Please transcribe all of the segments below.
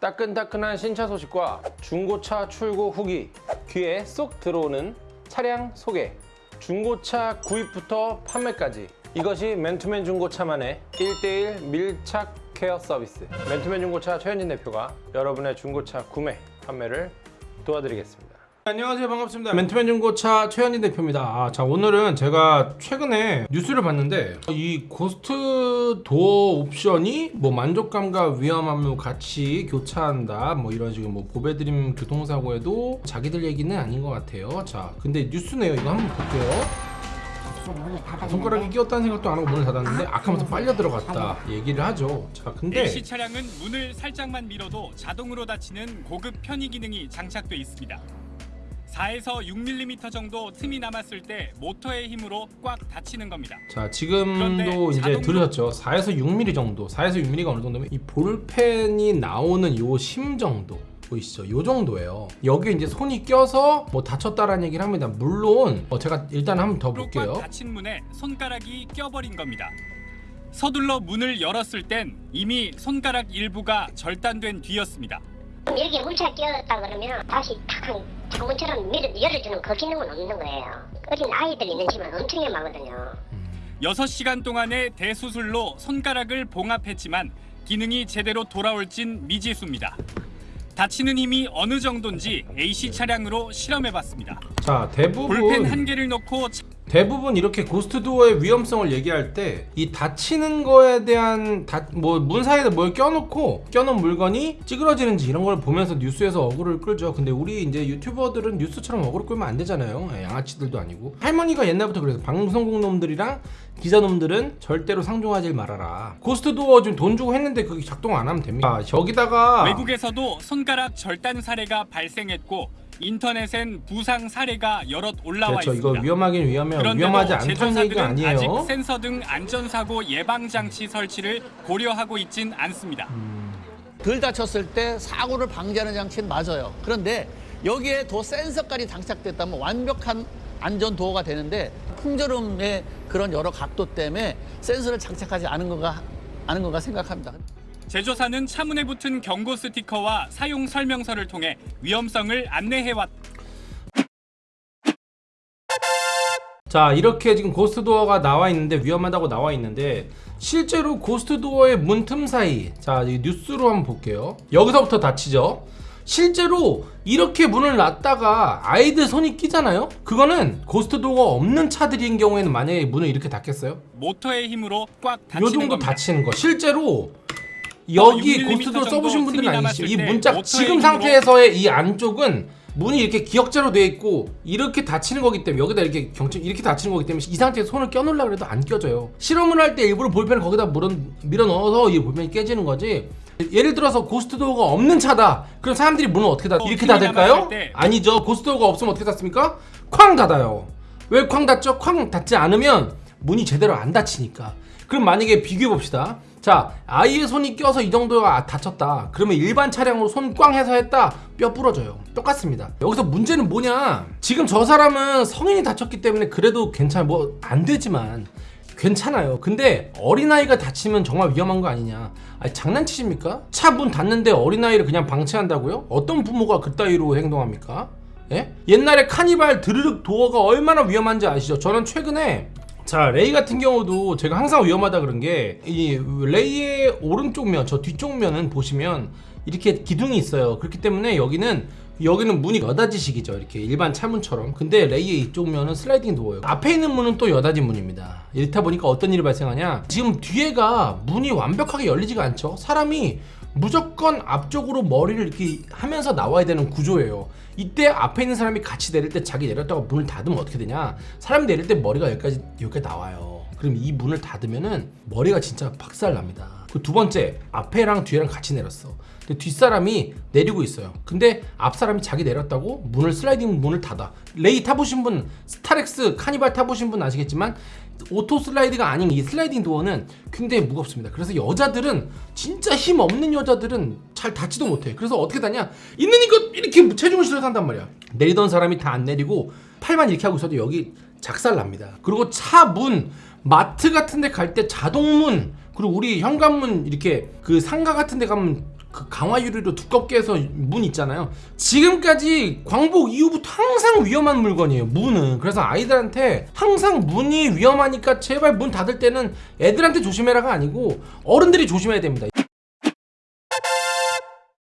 따끈따끈한 신차 소식과 중고차 출고 후기 귀에 쏙 들어오는 차량 소개. 중고차 구입부터 판매까지. 이것이 맨투맨 중고차만의 1대1 밀착 케어 서비스. 맨투맨 중고차 최현진 대표가 여러분의 중고차 구매 판매를 도와드리겠습니다. 안녕하세요. 반갑습니다. 맨투맨 중고차 최현진 대표입니다. 아, 자 오늘은 제가 최근에 뉴스를 봤는데 이 ghost door 옵션이 뭐 만족감과 위험함을 같이 교차한다 뭐 이런 식으로 뭐 보배드림 교통사고에도 자기들 얘기는 아닌 것 같아요. 자 근데 뉴스네요. 이거 한번 볼게요 손가락이 끼었다는 생각도 안 하고 문을 닫았는데 아까부터 빨려 들어갔다 얘기를 하죠. 자 근데 AC 차량은 문을 살짝만 밀어도 자동으로 닫히는 고급 편의 기능이 장착돼 있습니다. 4에서 6mm 정도 틈이 남았을 때 모터의 힘으로 꽉 닫히는 겁니다. 자 지금도 이제 들으셨죠? 4에서 6mm 정도 4에서 6mm가 어느 정도면 이 볼펜이 나오는 요 심 정도 보이시죠 요 정도예요 여기 이제 손이 껴서 뭐 다쳤다라는 얘기를 합니다 물론 어, 제가 일단 한번 더꽉 볼게요 닫힌 문에 손가락이 껴버린 겁니다. 서둘러 문을 열었을 땐 이미 손가락 일부가 절단된 뒤였습니다. 여기에 물차 끼었다 그러면 다시 탁 창문처럼 밀어 열어주는 그 기능은 없는 거예요. 어린 아이들 있는 집은 엄청 위험하거든요. 6시간 동안의 대수술로 손가락을 봉합했지만 기능이 제대로 돌아올진 미지수입니다. 닫히는 힘이 어느 정도인지 AC 차량으로 실험해봤습니다. 자 대부분 볼펜 한 개를 넣고 차- 대부분 이렇게 ghost door의 위험성을 얘기할 때이 닫히는 거에 대한 뭐문 사이에 뭘 껴놓고 껴놓은 물건이 찌그러지는지 이런 걸 보면서 뉴스에서 어그로를 끌죠. 근데 우리 이제 유튜버들은 뉴스처럼 어그로를 끌면 안 되잖아요. 예, 양아치들도 아니고 할머니가 옛날부터 그래서 방송국 놈들이랑 기자 놈들은 절대로 상종하지 말아라. ghost door 지금 돈 주고 했는데 그게 작동 안 하면 됩니다. 아, 여기다가 외국에서도 손가락 절단 사례가 발생했고 인터넷엔 부상 사례가 여럿 올라와 그렇죠. 있습니다. 이거 위험하긴 위험해요. 위험하지 않다는 제조사들은 얘기가 아니에요. 아직 센서 등 안전사고 예방 장치 설치를 고려하고 있진 않습니다. 덜 다쳤을 때 사고를 방지하는 장치는 맞아요. 그런데 여기에 도 센서까지 장착됐다면 완벽한 안전 도어가 되는데 풍절음의 그런 여러 각도 때문에 센서를 장착하지 않은 건가 않은 건가 생각합니다. 제조사는 차문에 붙은 경고 스티커와 사용 설명서를 통해 위험성을 안내해왔. 자 이렇게 지금 ghost door가 나와 있는데 위험하다고 나와 있는데 실제로 ghost door의 문틈 사이 자이 뉴스로 한번 볼게요 여기서부터 닫히죠 실제로 이렇게 문을 놨다가 아이들 손이 끼잖아요 그거는 ghost door가 없는 차들인 경우에는 만약에 문을 이렇게 닫겠어요? 모터의 힘으로 꽉요 닫히는 정도 겁니다. 닫히는 거 실제로 여기 6mm ghost door 정도 써보신 분들은 아니시죠. 이 문짝 지금 상태에서의 이 안쪽은 문이 이렇게 기역자로 되어 있고 이렇게 닫히는 거기 때문에 여기다 이렇게 경첩 이렇게 닫히는 거기 때문에 이 상태에서 손을 껴놓으려고 해도 안 껴져요. 실험을 할 때 일부러 볼펜을 거기다 물어, 밀어 넣어서 이 볼펜이 깨지는 거지. 예를 들어서 ghost door가 없는 차다. 그럼 사람들이 문을 어떻게 닫 어, 이렇게 닫을까요? 아니죠. ghost door가 없으면 어떻게 닫습니까? 쾅 닫아요. 왜 쾅 닫죠? 쾅 닫지 않으면 문이 제대로 안 닫히니까. 그럼 만약에 비교해 봅시다 자 아이의 손이 껴서 이 정도가 다쳤다 그러면 일반 차량으로 손 꽝 해서 했다 뼈 부러져요 똑같습니다 여기서 문제는 뭐냐 지금 저 사람은 성인이 다쳤기 때문에 그래도 괜찮아 뭐 안 되지만 괜찮아요 근데 어린아이가 다치면 정말 위험한 거 아니냐 아니 장난치십니까? 차 문 닫는데 어린아이를 그냥 방치한다고요? 어떤 부모가 그따위로 행동합니까? 예? 옛날에 카니발 드르륵 도어가 얼마나 위험한지 아시죠? 저는 최근에 자 레이 같은 경우도 제가 항상 위험하다 그런 게 이 레이의 오른쪽 면 저 뒤쪽 면은 보시면 이렇게 기둥이 있어요. 그렇기 때문에 여기는 여기는 문이 여닫이식이죠. 이렇게 일반 차문처럼. 근데 레이의 이쪽 면은 슬라이딩 도어예요. 앞에 있는 문은 또 여닫이 문입니다. 이렇다 보니까 어떤 일이 발생하냐? 지금 뒤에가 문이 완벽하게 열리지가 않죠. 사람이 무조건 앞쪽으로 머리를 이렇게 하면서 나와야 되는 구조예요. 이때 앞에 있는 사람이 같이 내릴 때 자기 내렸다가 문을 닫으면 어떻게 되냐? 사람이 내릴 때 머리가 여기까지 여기까지 나와요. 그럼 이 문을 닫으면은 머리가 진짜 박살 납니다 그 두 번째 앞에랑 뒤에랑 같이 내렸어 근데 뒷사람이 내리고 있어요 근데 앞사람이 자기 내렸다고 문을 슬라이딩 문을 닫아 레이 타보신 분 스타렉스 카니발 타보신 분 아시겠지만 auto slide가 아닌 이 슬라이딩 도어는 굉장히 무겁습니다. 그래서 여자들은 진짜 힘 없는 여자들은 잘 닿지도 못해. 그래서 어떻게 닿냐? 있는 이거 이렇게 체중을 실어서 한단 말이야. 내리던 사람이 다 안 내리고 팔만 이렇게 하고 있어도 여기 작살 납니다. 그리고 차 문, 마트 같은 데 갈 때 자동문, 그리고 우리 현관문 이렇게 그 상가 같은 데 가면 그 강화 유리로 두껍게 해서 문 있잖아요. 지금까지 광복 이후부터 항상 위험한 물건이에요. 문은. 그래서 아이들한테 항상 문이 위험하니까 제발 문 닫을 때는 애들한테 조심해라가 아니고 어른들이 조심해야 됩니다.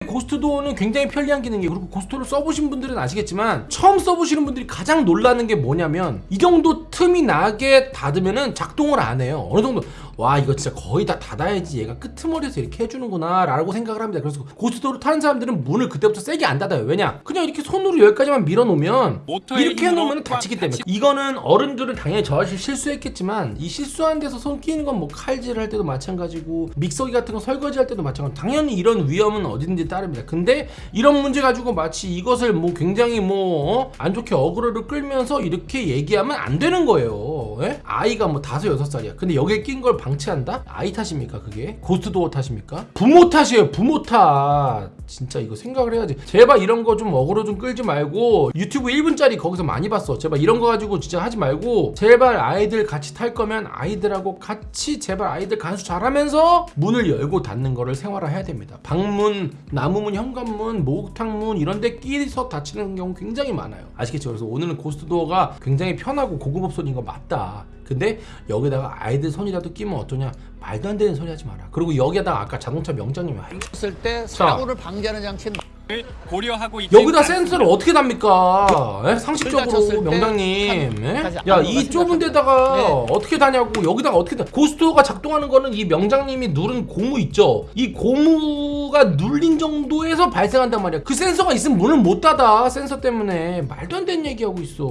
ghost door는 굉장히 편리한 기능이에요. 그리고 ghost를 써보신 분들은 아시겠지만 처음 써보시는 분들이 가장 놀라는 게 뭐냐면 이 정도 틈이 나게 닫으면은 작동을 안 해요. 어느 정도 와 이거 진짜 거의 다 닫아야지 얘가 끄트머리에서 이렇게 해주는구나 라고 생각을 합니다. 그래서 ghost door를 타는 사람들은 문을 그때부터 세게 안 닫아요. 왜냐? 그냥 이렇게 손으로 여기까지만 밀어놓으면 이렇게 해놓으면 꽉 닫히기 때문에 이거는 어른들은 당연히 저하실 실수했겠지만 이 실수한 데서 손 끼는 건 뭐 칼질 할 때도 마찬가지고 믹서기 같은 거 설거지 할 때도 마찬가지 당연히 이런 위험은 어디든지 따릅니다 근데 이런 문제 가지고 마치 이것을 뭐 굉장히 뭐 안 좋게 어그로를 끌면서 이렇게 얘기하면 안 되는 거예요 예? 아이가 뭐 다섯 여섯 살이야 근데 여기에 낀 걸 방치한다? 아이 탓입니까 그게? ghost door 탓입니까? 부모 탓이에요 부모 탓 진짜 이거 생각을 해야지 제발 이런 거 좀 어그로 좀 끌지 말고 유튜브 1분짜리 거기서 많이 봤어 제발 이런 거 가지고 진짜 하지 말고 제발 아이들 같이 탈 거면 아이들하고 같이 제발 아이들 간수 잘하면서 문을 열고 닫는 거를 생활화해야 됩니다 방문 나무문 현관문 목욕탕문 이런 데 끼리서 다치는 경우 굉장히 많아요 아시겠죠 그래서 오늘은 ghost door가 굉장히 편하고 고급 옵션인 거 맞다 근데 여기다가 아이들 손이라도 끼면 어떠냐 말도 안 되는 소리 하지 마라 그리고 여기에다가 아까 자동차 명장님이 쳤을 때 사고를 방지하는 장치는 를 고려하고 여기다 센서를 어떻게 답니까? 예? 상식적으로 명장님. 한- 예? 다시 야, 아무거나 이 좁은 데다가 네. 어떻게 다냐고. 여기다가 어떻게 다. 고스트가 작동하는 거는 이 명장님이 누른 고무 있죠. 이 고무가 눌린 정도에서 발생한단 말이야. 그 센서가 있으면 문을 못 닫아. 센서 때문에 말도 안 되는 얘기하고 있어.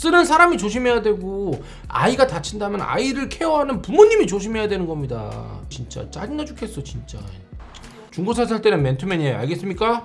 쓰는 사람이 조심해야 되고 아이가 다친다면 아이를 케어하는 부모님이 조심해야 되는 겁니다. 진짜 짜증나 죽겠어, 진짜. 중고차 살 때는 맨투맨이에요. 알겠습니까?